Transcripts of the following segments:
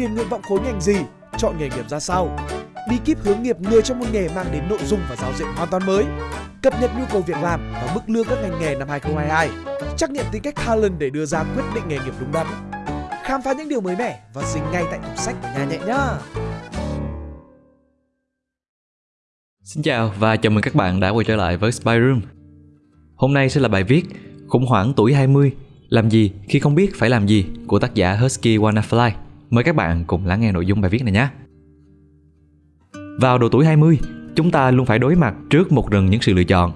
điền nguyện vọng khối ngành gì, chọn nghề nghiệp ra sao. Bí kíp hướng nghiệp người trong một nghề mang đến nội dung và giáo diện hoàn toàn mới. Cập nhật nhu cầu việc làm và mức lương các ngành nghề năm 2022. Trắc nghiệm tính cách talent để đưa ra quyết định nghề nghiệp đúng đắn. Khám phá những điều mới mẻ và dính ngay tại tủ sách của nhà nhẹ nhá. Xin chào và chào mừng các bạn đã quay trở lại với Spy Room. Hôm nay sẽ là bài viết Khủng hoảng tuổi 20 Làm gì khi không biết phải làm gì của tác giả Husky Wanna Fly. Mời các bạn cùng lắng nghe nội dung bài viết này nhé. Vào độ tuổi 20, chúng ta luôn phải đối mặt trước một rừng những sự lựa chọn.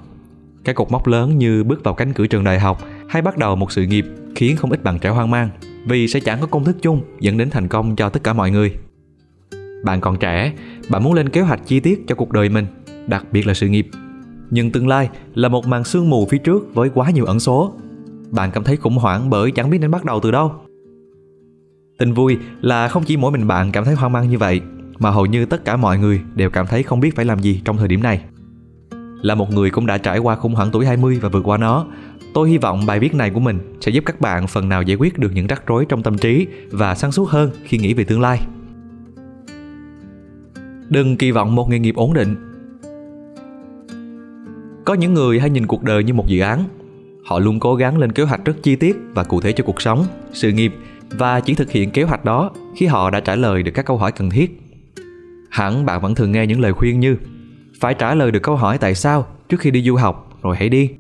Các cột mốc lớn như bước vào cánh cửa trường đại học hay bắt đầu một sự nghiệp khiến không ít bạn trẻ hoang mang vì sẽ chẳng có công thức chung dẫn đến thành công cho tất cả mọi người. Bạn còn trẻ, bạn muốn lên kế hoạch chi tiết cho cuộc đời mình, đặc biệt là sự nghiệp. Nhưng tương lai là một màn sương mù phía trước với quá nhiều ẩn số. Bạn cảm thấy khủng hoảng bởi chẳng biết nên bắt đầu từ đâu. Tin vui là không chỉ mỗi mình bạn cảm thấy hoang mang như vậy, mà hầu như tất cả mọi người đều cảm thấy không biết phải làm gì trong thời điểm này. Là một người cũng đã trải qua khủng hoảng tuổi 20 và vượt qua nó, tôi hy vọng bài viết này của mình sẽ giúp các bạn phần nào giải quyết được những rắc rối trong tâm trí và sáng suốt hơn khi nghĩ về tương lai. Đừng kỳ vọng một nghề nghiệp ổn định. Có những người hay nhìn cuộc đời như một dự án. Họ luôn cố gắng lên kế hoạch rất chi tiết và cụ thể cho cuộc sống, sự nghiệp và chỉ thực hiện kế hoạch đó khi họ đã trả lời được các câu hỏi cần thiết. Hẳn bạn vẫn thường nghe những lời khuyên như phải trả lời được câu hỏi tại sao trước khi đi du học rồi hãy đi.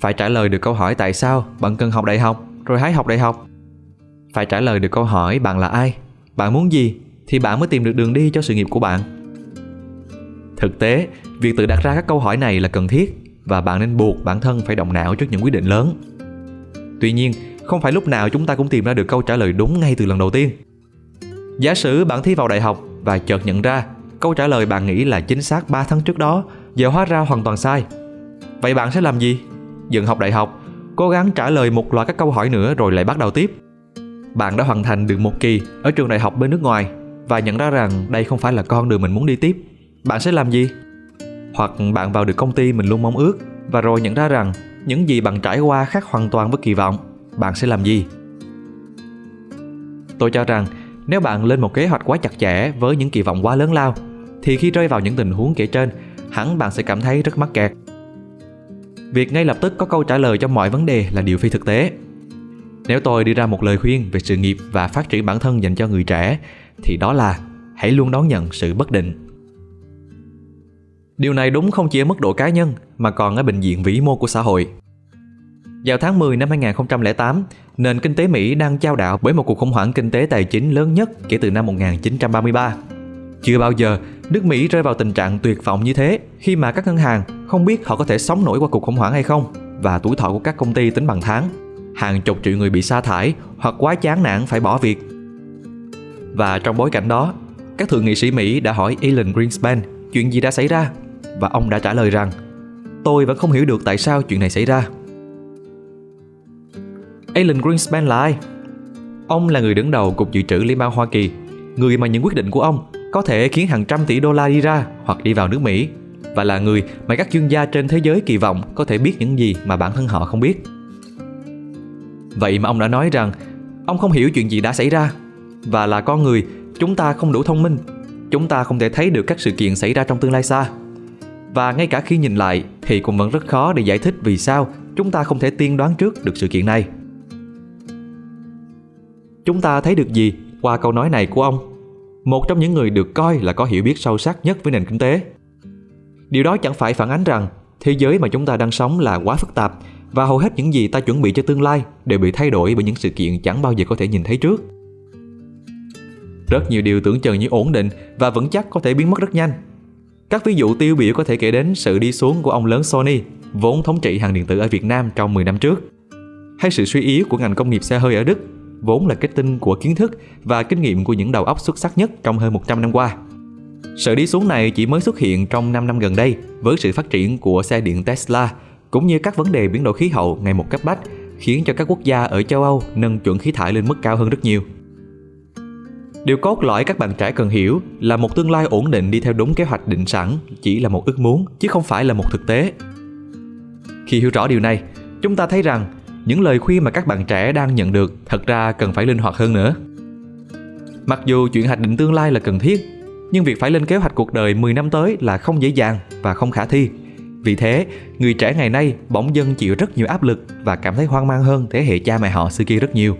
Phải trả lời được câu hỏi tại sao bạn cần học đại học rồi hãy học đại học. Phải trả lời được câu hỏi bạn là ai, bạn muốn gì thì bạn mới tìm được đường đi cho sự nghiệp của bạn. Thực tế, việc tự đặt ra các câu hỏi này là cần thiết và bạn nên buộc bản thân phải động não trước những quyết định lớn. Tuy nhiên, không phải lúc nào chúng ta cũng tìm ra được câu trả lời đúng ngay từ lần đầu tiên. Giả sử bạn thi vào đại học và chợt nhận ra câu trả lời bạn nghĩ là chính xác 3 tháng trước đó giờ hóa ra hoàn toàn sai. Vậy bạn sẽ làm gì? Dừng học đại học, cố gắng trả lời một loạt các câu hỏi nữa rồi lại bắt đầu tiếp. Bạn đã hoàn thành được một kỳ ở trường đại học bên nước ngoài và nhận ra rằng đây không phải là con đường mình muốn đi tiếp. Bạn sẽ làm gì? Hoặc bạn vào được công ty mình luôn mong ước và rồi nhận ra rằng những gì bạn trải qua khác hoàn toàn với kỳ vọng bạn sẽ làm gì? Tôi cho rằng, nếu bạn lên một kế hoạch quá chặt chẽ với những kỳ vọng quá lớn lao, thì khi rơi vào những tình huống kể trên, hẳn bạn sẽ cảm thấy rất mắc kẹt. Việc ngay lập tức có câu trả lời cho mọi vấn đề là điều phi thực tế. Nếu tôi đưa ra một lời khuyên về sự nghiệp và phát triển bản thân dành cho người trẻ, thì đó là hãy luôn đón nhận sự bất định. Điều này đúng không chỉ ở mức độ cá nhân, mà còn ở bệnh viện vĩ mô của xã hội vào tháng 10 năm 2008, nền kinh tế Mỹ đang trao đảo bởi một cuộc khủng hoảng kinh tế tài chính lớn nhất kể từ năm 1933. Chưa bao giờ nước Mỹ rơi vào tình trạng tuyệt vọng như thế khi mà các ngân hàng không biết họ có thể sống nổi qua cuộc khủng hoảng hay không và tuổi thọ của các công ty tính bằng tháng. Hàng chục triệu người bị sa thải hoặc quá chán nản phải bỏ việc. Và trong bối cảnh đó, các thượng nghị sĩ Mỹ đã hỏi Alan Greenspan chuyện gì đã xảy ra và ông đã trả lời rằng tôi vẫn không hiểu được tại sao chuyện này xảy ra Alan Greenspan là ai? Ông là người đứng đầu Cục Dự trữ Liên bang Hoa Kỳ, người mà những quyết định của ông có thể khiến hàng trăm tỷ đô la đi ra hoặc đi vào nước Mỹ và là người mà các chuyên gia trên thế giới kỳ vọng có thể biết những gì mà bản thân họ không biết. Vậy mà ông đã nói rằng ông không hiểu chuyện gì đã xảy ra và là con người chúng ta không đủ thông minh, chúng ta không thể thấy được các sự kiện xảy ra trong tương lai xa. Và ngay cả khi nhìn lại thì cũng vẫn rất khó để giải thích vì sao chúng ta không thể tiên đoán trước được sự kiện này. Chúng ta thấy được gì qua câu nói này của ông? Một trong những người được coi là có hiểu biết sâu sắc nhất với nền kinh tế. Điều đó chẳng phải phản ánh rằng thế giới mà chúng ta đang sống là quá phức tạp và hầu hết những gì ta chuẩn bị cho tương lai đều bị thay đổi bởi những sự kiện chẳng bao giờ có thể nhìn thấy trước. Rất nhiều điều tưởng chừng như ổn định và vững chắc có thể biến mất rất nhanh. Các ví dụ tiêu biểu có thể kể đến sự đi xuống của ông lớn Sony, vốn thống trị hàng điện tử ở Việt Nam trong 10 năm trước, hay sự suy yếu của ngành công nghiệp xe hơi ở Đức vốn là kết tinh của kiến thức và kinh nghiệm của những đầu óc xuất sắc nhất trong hơn 100 năm qua. Sự đi xuống này chỉ mới xuất hiện trong 5 năm gần đây với sự phát triển của xe điện Tesla cũng như các vấn đề biến đổi khí hậu ngày một cấp bách khiến cho các quốc gia ở châu Âu nâng chuẩn khí thải lên mức cao hơn rất nhiều. Điều cốt lõi các bạn trẻ cần hiểu là một tương lai ổn định đi theo đúng kế hoạch định sẵn chỉ là một ước muốn chứ không phải là một thực tế. Khi hiểu rõ điều này, chúng ta thấy rằng những lời khuyên mà các bạn trẻ đang nhận được thật ra cần phải linh hoạt hơn nữa. Mặc dù chuyện hoạch định tương lai là cần thiết, nhưng việc phải lên kế hoạch cuộc đời 10 năm tới là không dễ dàng và không khả thi. Vì thế, người trẻ ngày nay bỗng dưng chịu rất nhiều áp lực và cảm thấy hoang mang hơn thế hệ cha mẹ họ xưa kia rất nhiều.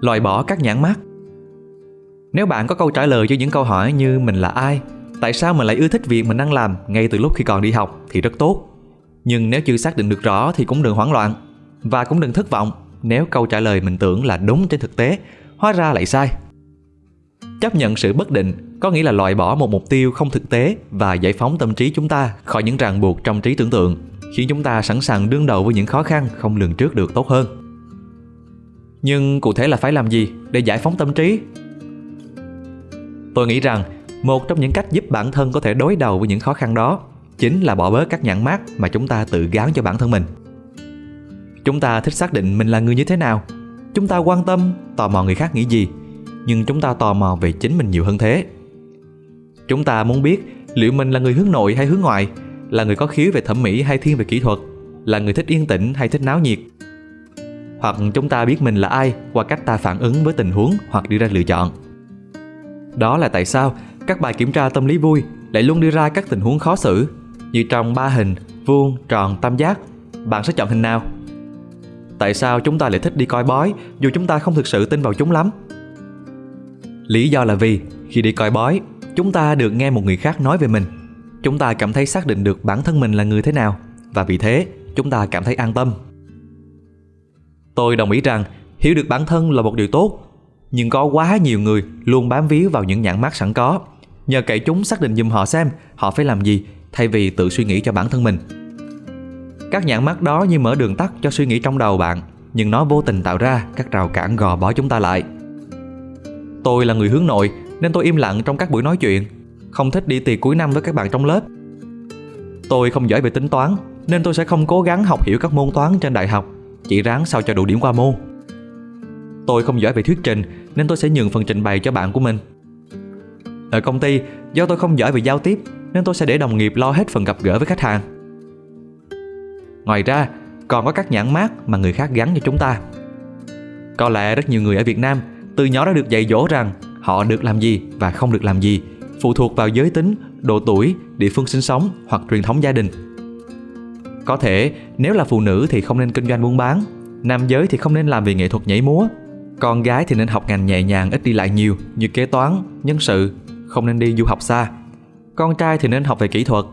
Loại bỏ các nhãn mát Nếu bạn có câu trả lời cho những câu hỏi như mình là ai, tại sao mình lại ưa thích việc mình đang làm ngay từ lúc khi còn đi học thì rất tốt. Nhưng nếu chưa xác định được rõ thì cũng đừng hoảng loạn và cũng đừng thất vọng nếu câu trả lời mình tưởng là đúng trên thực tế, hóa ra lại sai. Chấp nhận sự bất định có nghĩa là loại bỏ một mục tiêu không thực tế và giải phóng tâm trí chúng ta khỏi những ràng buộc trong trí tưởng tượng, khiến chúng ta sẵn sàng đương đầu với những khó khăn không lường trước được tốt hơn. Nhưng cụ thể là phải làm gì để giải phóng tâm trí? Tôi nghĩ rằng một trong những cách giúp bản thân có thể đối đầu với những khó khăn đó chính là bỏ bớt các nhãn mát mà chúng ta tự gán cho bản thân mình. Chúng ta thích xác định mình là người như thế nào. Chúng ta quan tâm, tò mò người khác nghĩ gì nhưng chúng ta tò mò về chính mình nhiều hơn thế. Chúng ta muốn biết liệu mình là người hướng nội hay hướng ngoại, là người có khiếu về thẩm mỹ hay thiên về kỹ thuật, là người thích yên tĩnh hay thích náo nhiệt. Hoặc chúng ta biết mình là ai qua cách ta phản ứng với tình huống hoặc đưa ra lựa chọn. Đó là tại sao các bài kiểm tra tâm lý vui lại luôn đưa ra các tình huống khó xử như trong ba hình, vuông, tròn, tam giác. Bạn sẽ chọn hình nào? Tại sao chúng ta lại thích đi coi bói dù chúng ta không thực sự tin vào chúng lắm? Lý do là vì khi đi coi bói, chúng ta được nghe một người khác nói về mình. Chúng ta cảm thấy xác định được bản thân mình là người thế nào và vì thế chúng ta cảm thấy an tâm. Tôi đồng ý rằng hiểu được bản thân là một điều tốt, nhưng có quá nhiều người luôn bám víu vào những nhãn mát sẵn có, nhờ cậy chúng xác định giùm họ xem họ phải làm gì thay vì tự suy nghĩ cho bản thân mình. Các nhãn mắt đó như mở đường tắt cho suy nghĩ trong đầu bạn, nhưng nó vô tình tạo ra các rào cản gò bó chúng ta lại. Tôi là người hướng nội nên tôi im lặng trong các buổi nói chuyện, không thích đi tiệc cuối năm với các bạn trong lớp. Tôi không giỏi về tính toán nên tôi sẽ không cố gắng học hiểu các môn toán trên đại học, chỉ ráng sao cho đủ điểm qua môn. Tôi không giỏi về thuyết trình nên tôi sẽ nhường phần trình bày cho bạn của mình. Ở công ty, do tôi không giỏi về giao tiếp nên tôi sẽ để đồng nghiệp lo hết phần gặp gỡ với khách hàng. Ngoài ra, còn có các nhãn mát mà người khác gắn cho chúng ta. Có lẽ rất nhiều người ở Việt Nam từ nhỏ đã được dạy dỗ rằng họ được làm gì và không được làm gì phụ thuộc vào giới tính, độ tuổi, địa phương sinh sống hoặc truyền thống gia đình. Có thể nếu là phụ nữ thì không nên kinh doanh buôn bán, nam giới thì không nên làm về nghệ thuật nhảy múa, con gái thì nên học ngành nhẹ nhàng ít đi lại nhiều như kế toán, nhân sự, không nên đi du học xa. Con trai thì nên học về kỹ thuật.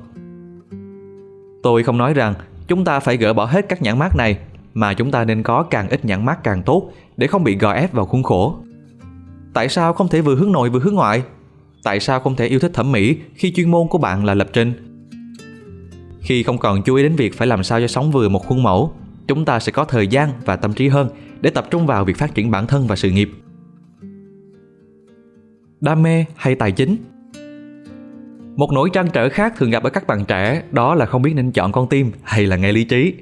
Tôi không nói rằng chúng ta phải gỡ bỏ hết các nhãn mát này mà chúng ta nên có càng ít nhãn mát càng tốt để không bị gò ép vào khuôn khổ Tại sao không thể vừa hướng nội vừa hướng ngoại? Tại sao không thể yêu thích thẩm mỹ khi chuyên môn của bạn là lập trình? Khi không còn chú ý đến việc phải làm sao cho sống vừa một khuôn mẫu, chúng ta sẽ có thời gian và tâm trí hơn để tập trung vào việc phát triển bản thân và sự nghiệp. Đam mê hay tài chính? Một nỗi trăn trở khác thường gặp ở các bạn trẻ đó là không biết nên chọn con tim hay là nghe lý trí.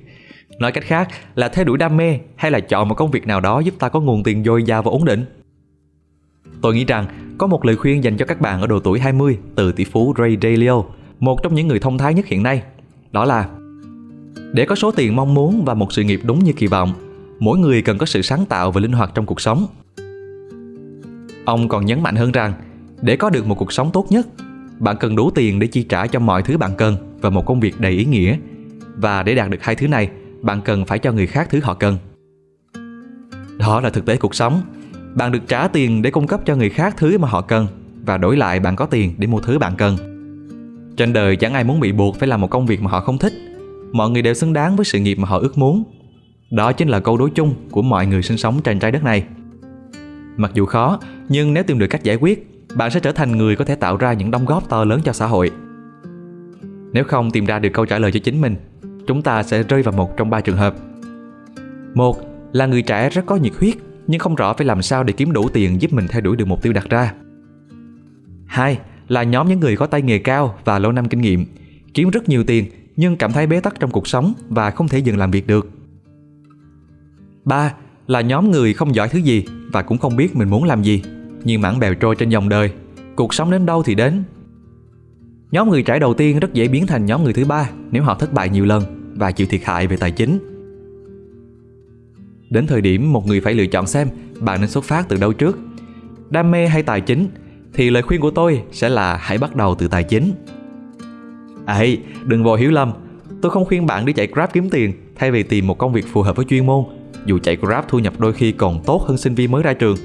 Nói cách khác là theo đuổi đam mê hay là chọn một công việc nào đó giúp ta có nguồn tiền dồi dào và ổn định. Tôi nghĩ rằng có một lời khuyên dành cho các bạn ở độ tuổi 20 từ tỷ phú Ray Dalio, một trong những người thông thái nhất hiện nay. Đó là Để có số tiền mong muốn và một sự nghiệp đúng như kỳ vọng, mỗi người cần có sự sáng tạo và linh hoạt trong cuộc sống. Ông còn nhấn mạnh hơn rằng, để có được một cuộc sống tốt nhất, bạn cần đủ tiền để chi trả cho mọi thứ bạn cần và một công việc đầy ý nghĩa. Và để đạt được hai thứ này, bạn cần phải cho người khác thứ họ cần. Đó là thực tế cuộc sống bạn được trả tiền để cung cấp cho người khác thứ mà họ cần và đổi lại bạn có tiền để mua thứ bạn cần. Trên đời chẳng ai muốn bị buộc phải làm một công việc mà họ không thích. Mọi người đều xứng đáng với sự nghiệp mà họ ước muốn. Đó chính là câu đối chung của mọi người sinh sống trên trái đất này. Mặc dù khó, nhưng nếu tìm được cách giải quyết, bạn sẽ trở thành người có thể tạo ra những đóng góp to lớn cho xã hội. Nếu không tìm ra được câu trả lời cho chính mình, chúng ta sẽ rơi vào một trong ba trường hợp. Một là người trẻ rất có nhiệt huyết nhưng không rõ phải làm sao để kiếm đủ tiền giúp mình theo đuổi được mục tiêu đặt ra. Hai là nhóm những người có tay nghề cao và lâu năm kinh nghiệm, kiếm rất nhiều tiền nhưng cảm thấy bế tắc trong cuộc sống và không thể dừng làm việc được. Ba là nhóm người không giỏi thứ gì và cũng không biết mình muốn làm gì, như mảng bèo trôi trên dòng đời, cuộc sống đến đâu thì đến. Nhóm người trẻ đầu tiên rất dễ biến thành nhóm người thứ ba nếu họ thất bại nhiều lần và chịu thiệt hại về tài chính. Đến thời điểm một người phải lựa chọn xem bạn nên xuất phát từ đâu trước. Đam mê hay tài chính thì lời khuyên của tôi sẽ là hãy bắt đầu từ tài chính. À, Ấy đừng vội hiểu lầm. Tôi không khuyên bạn đi chạy grab kiếm tiền thay vì tìm một công việc phù hợp với chuyên môn dù chạy grab thu nhập đôi khi còn tốt hơn sinh viên mới ra trường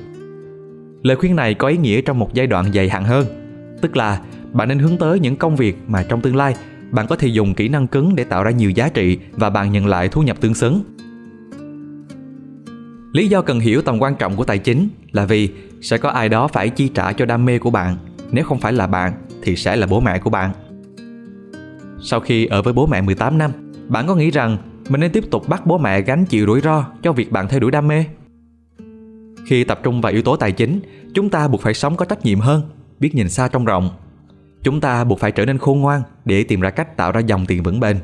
lời khuyên này có ý nghĩa trong một giai đoạn dài hạn hơn. Tức là, bạn nên hướng tới những công việc mà trong tương lai, bạn có thể dùng kỹ năng cứng để tạo ra nhiều giá trị và bạn nhận lại thu nhập tương xứng. Lý do cần hiểu tầm quan trọng của tài chính là vì sẽ có ai đó phải chi trả cho đam mê của bạn. Nếu không phải là bạn, thì sẽ là bố mẹ của bạn. Sau khi ở với bố mẹ 18 năm, bạn có nghĩ rằng mình nên tiếp tục bắt bố mẹ gánh chịu rủi ro cho việc bạn theo đuổi đam mê? Khi tập trung vào yếu tố tài chính, chúng ta buộc phải sống có trách nhiệm hơn, biết nhìn xa trông rộng. Chúng ta buộc phải trở nên khôn ngoan để tìm ra cách tạo ra dòng tiền vững bền.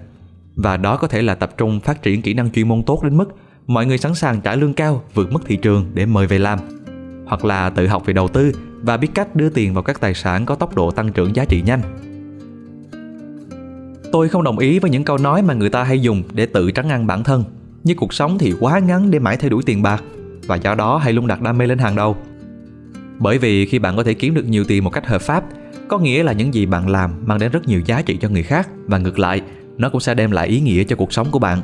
Và đó có thể là tập trung phát triển kỹ năng chuyên môn tốt đến mức mọi người sẵn sàng trả lương cao, vượt mức thị trường để mời về làm. Hoặc là tự học về đầu tư và biết cách đưa tiền vào các tài sản có tốc độ tăng trưởng giá trị nhanh. Tôi không đồng ý với những câu nói mà người ta hay dùng để tự trắng ăn bản thân như cuộc sống thì quá ngắn để mãi theo đuổi tiền bạc và do đó hãy luôn đặt đam mê lên hàng đầu. Bởi vì khi bạn có thể kiếm được nhiều tiền một cách hợp pháp, có nghĩa là những gì bạn làm mang đến rất nhiều giá trị cho người khác, và ngược lại, nó cũng sẽ đem lại ý nghĩa cho cuộc sống của bạn.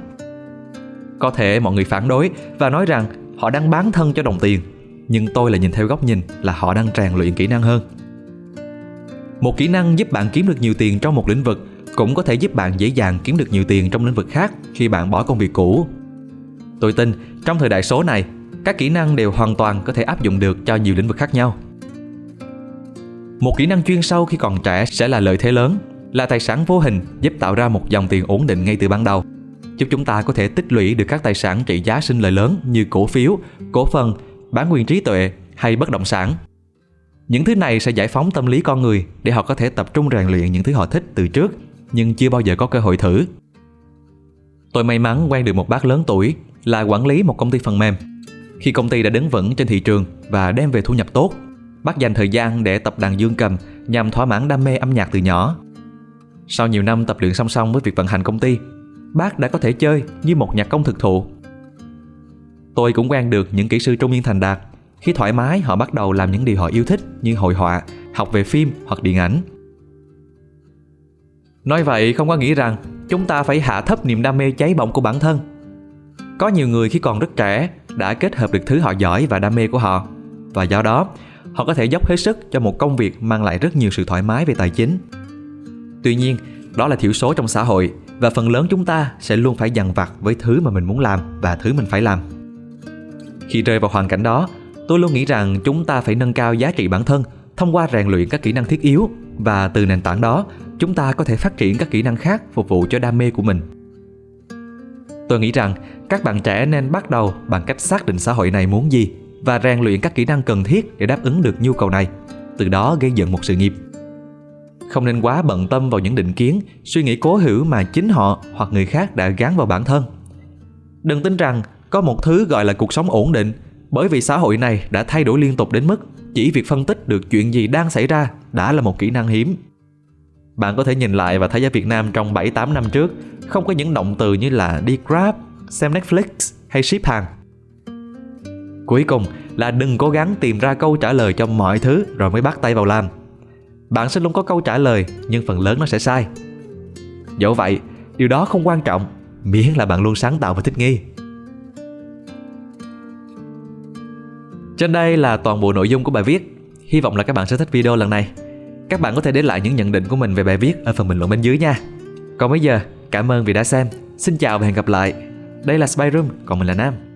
Có thể mọi người phản đối và nói rằng họ đang bán thân cho đồng tiền, nhưng tôi là nhìn theo góc nhìn là họ đang rèn luyện kỹ năng hơn. Một kỹ năng giúp bạn kiếm được nhiều tiền trong một lĩnh vực cũng có thể giúp bạn dễ dàng kiếm được nhiều tiền trong lĩnh vực khác khi bạn bỏ công việc cũ. Tôi tin, trong thời đại số này các kỹ năng đều hoàn toàn có thể áp dụng được cho nhiều lĩnh vực khác nhau. Một kỹ năng chuyên sâu khi còn trẻ sẽ là lợi thế lớn, là tài sản vô hình, giúp tạo ra một dòng tiền ổn định ngay từ ban đầu. Giúp chúng ta có thể tích lũy được các tài sản trị giá sinh lời lớn như cổ phiếu, cổ phần, bán quyền trí tuệ hay bất động sản. Những thứ này sẽ giải phóng tâm lý con người để họ có thể tập trung rèn luyện những thứ họ thích từ trước, nhưng chưa bao giờ có cơ hội thử. Tôi may mắn quen được một bác lớn tuổi là quản lý một công ty phần mềm khi công ty đã đứng vững trên thị trường và đem về thu nhập tốt, bác dành thời gian để tập đàn dương cầm nhằm thỏa mãn đam mê âm nhạc từ nhỏ. Sau nhiều năm tập luyện song song với việc vận hành công ty, bác đã có thể chơi như một nhạc công thực thụ. Tôi cũng quen được những kỹ sư trung niên thành đạt. Khi thoải mái, họ bắt đầu làm những điều họ yêu thích như hội họa, học về phim hoặc điện ảnh. Nói vậy, không có nghĩa rằng chúng ta phải hạ thấp niềm đam mê cháy bỏng của bản thân. Có nhiều người khi còn rất trẻ đã kết hợp được thứ họ giỏi và đam mê của họ. Và do đó, họ có thể dốc hết sức cho một công việc mang lại rất nhiều sự thoải mái về tài chính. Tuy nhiên, đó là thiểu số trong xã hội và phần lớn chúng ta sẽ luôn phải dằn vặt với thứ mà mình muốn làm và thứ mình phải làm. Khi rơi vào hoàn cảnh đó, tôi luôn nghĩ rằng chúng ta phải nâng cao giá trị bản thân thông qua rèn luyện các kỹ năng thiết yếu và từ nền tảng đó, chúng ta có thể phát triển các kỹ năng khác phục vụ cho đam mê của mình. Tôi nghĩ rằng các bạn trẻ nên bắt đầu bằng cách xác định xã hội này muốn gì và rèn luyện các kỹ năng cần thiết để đáp ứng được nhu cầu này từ đó gây dựng một sự nghiệp. Không nên quá bận tâm vào những định kiến suy nghĩ cố hữu mà chính họ hoặc người khác đã gắn vào bản thân. Đừng tin rằng có một thứ gọi là cuộc sống ổn định bởi vì xã hội này đã thay đổi liên tục đến mức chỉ việc phân tích được chuyện gì đang xảy ra đã là một kỹ năng hiếm. Bạn có thể nhìn lại và thấy ở Việt Nam trong 7-8 năm trước không có những động từ như là đi Grab, xem Netflix hay ship hàng. Cuối cùng là đừng cố gắng tìm ra câu trả lời cho mọi thứ rồi mới bắt tay vào làm. Bạn sẽ luôn có câu trả lời nhưng phần lớn nó sẽ sai. Dẫu vậy, điều đó không quan trọng miễn là bạn luôn sáng tạo và thích nghi. Trên đây là toàn bộ nội dung của bài viết. Hy vọng là các bạn sẽ thích video lần này. Các bạn có thể để lại những nhận định của mình về bài viết ở phần bình luận bên dưới nha. Còn bây giờ, cảm ơn vì đã xem. Xin chào và hẹn gặp lại. Đây là Spy Room, còn mình là Nam.